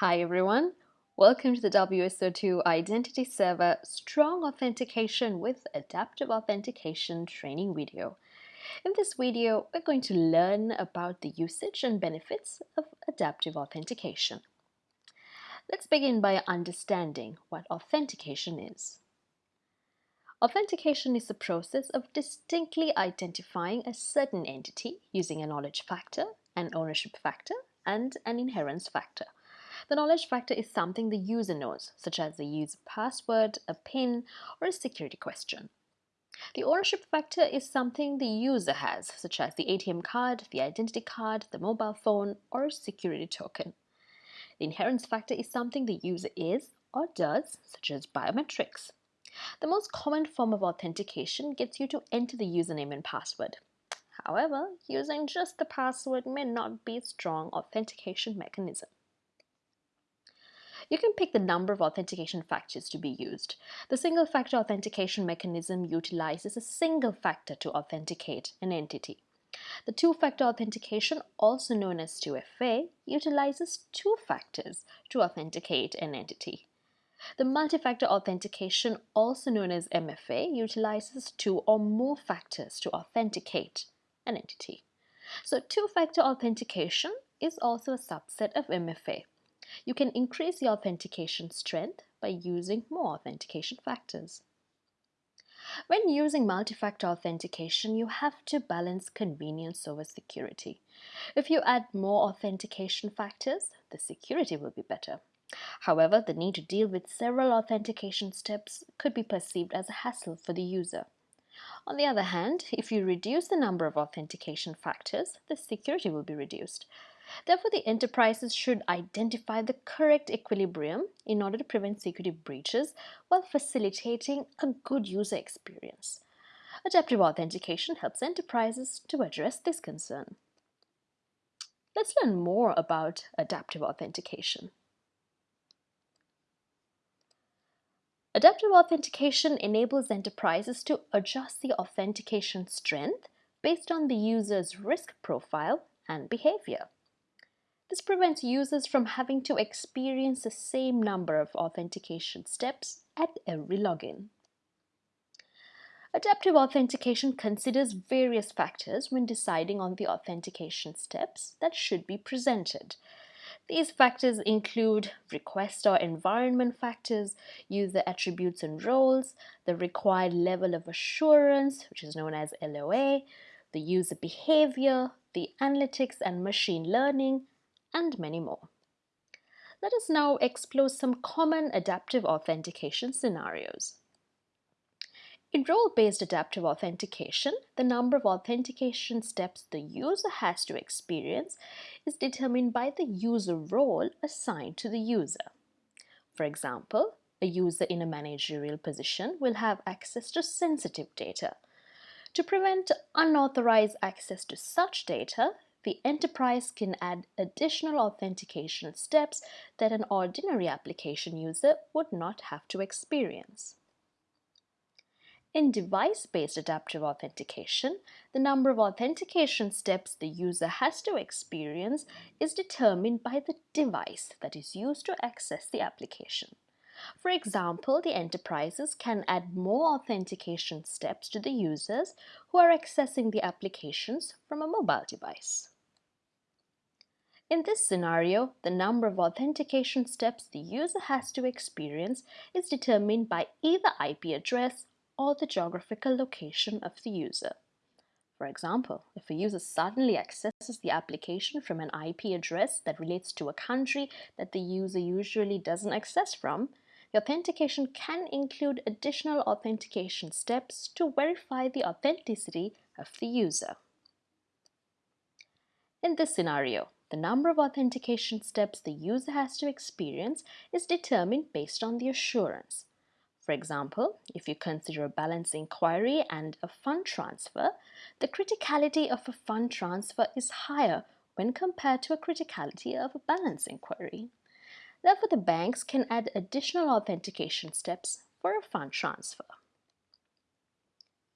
Hi everyone, welcome to the WSO2 Identity Server Strong Authentication with Adaptive Authentication training video. In this video, we're going to learn about the usage and benefits of adaptive authentication. Let's begin by understanding what authentication is. Authentication is the process of distinctly identifying a certain entity using a knowledge factor, an ownership factor, and an inherence factor. The knowledge factor is something the user knows, such as the user password, a PIN, or a security question. The ownership factor is something the user has, such as the ATM card, the identity card, the mobile phone, or a security token. The inheritance factor is something the user is or does, such as biometrics. The most common form of authentication gets you to enter the username and password. However, using just the password may not be a strong authentication mechanism. You can pick the number of authentication factors to be used. The single factor authentication mechanism utilizes a single factor to authenticate an entity. The two-factor authentication, also known as 2FA, utilizes two factors to authenticate an entity. The multi-factor authentication, also known as MFA, utilizes two or more factors to authenticate an entity. So two-factor authentication is also a subset of MFA. You can increase the authentication strength by using more authentication factors. When using multi-factor authentication, you have to balance convenience over security. If you add more authentication factors, the security will be better. However, the need to deal with several authentication steps could be perceived as a hassle for the user. On the other hand, if you reduce the number of authentication factors, the security will be reduced. Therefore, the enterprises should identify the correct equilibrium in order to prevent security breaches while facilitating a good user experience. Adaptive authentication helps enterprises to address this concern. Let's learn more about adaptive authentication. Adaptive authentication enables enterprises to adjust the authentication strength based on the user's risk profile and behavior. This prevents users from having to experience the same number of authentication steps at every login. Adaptive authentication considers various factors when deciding on the authentication steps that should be presented. These factors include request or environment factors, user attributes and roles, the required level of assurance, which is known as LOA, the user behavior, the analytics and machine learning, and many more. Let us now explore some common adaptive authentication scenarios. In role-based adaptive authentication, the number of authentication steps the user has to experience is determined by the user role assigned to the user. For example, a user in a managerial position will have access to sensitive data. To prevent unauthorized access to such data, the enterprise can add additional authentication steps that an ordinary application user would not have to experience. In device-based adaptive authentication, the number of authentication steps the user has to experience is determined by the device that is used to access the application. For example, the enterprises can add more authentication steps to the users who are accessing the applications from a mobile device. In this scenario, the number of authentication steps the user has to experience is determined by either IP address or the geographical location of the user. For example, if a user suddenly accesses the application from an IP address that relates to a country that the user usually doesn't access from, the authentication can include additional authentication steps to verify the authenticity of the user. In this scenario, the number of authentication steps the user has to experience is determined based on the assurance. For example, if you consider a balance inquiry and a fund transfer, the criticality of a fund transfer is higher when compared to a criticality of a balance inquiry. Therefore, the banks can add additional authentication steps for a fund transfer.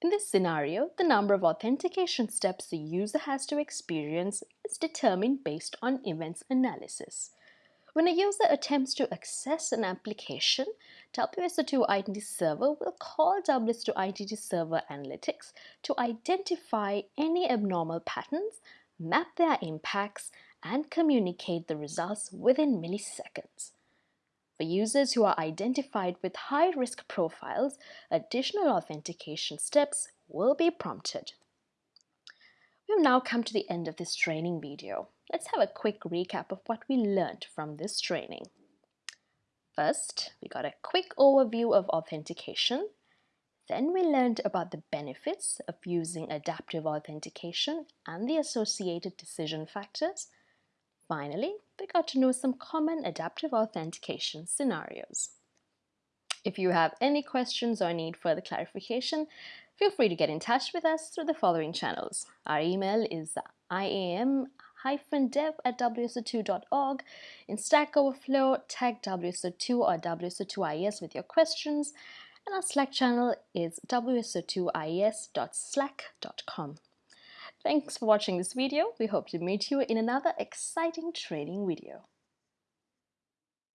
In this scenario, the number of authentication steps the user has to experience is determined based on events analysis. When a user attempts to access an application, WSO2 Identity Server will call WSO2 Identity Server Analytics to identify any abnormal patterns, map their impacts, and communicate the results within milliseconds. For users who are identified with high-risk profiles, additional authentication steps will be prompted. We've now come to the end of this training video. Let's have a quick recap of what we learned from this training. First, we got a quick overview of authentication. Then we learned about the benefits of using adaptive authentication and the associated decision factors. Finally, we got to know some common adaptive authentication scenarios. If you have any questions or need further clarification, feel free to get in touch with us through the following channels. Our email is iam dev at wso2.org. In Stack Overflow, tag WSO2 or WSO2IS with your questions. And our Slack channel is wso2is.slack.com. Thanks for watching this video. We hope to meet you in another exciting training video.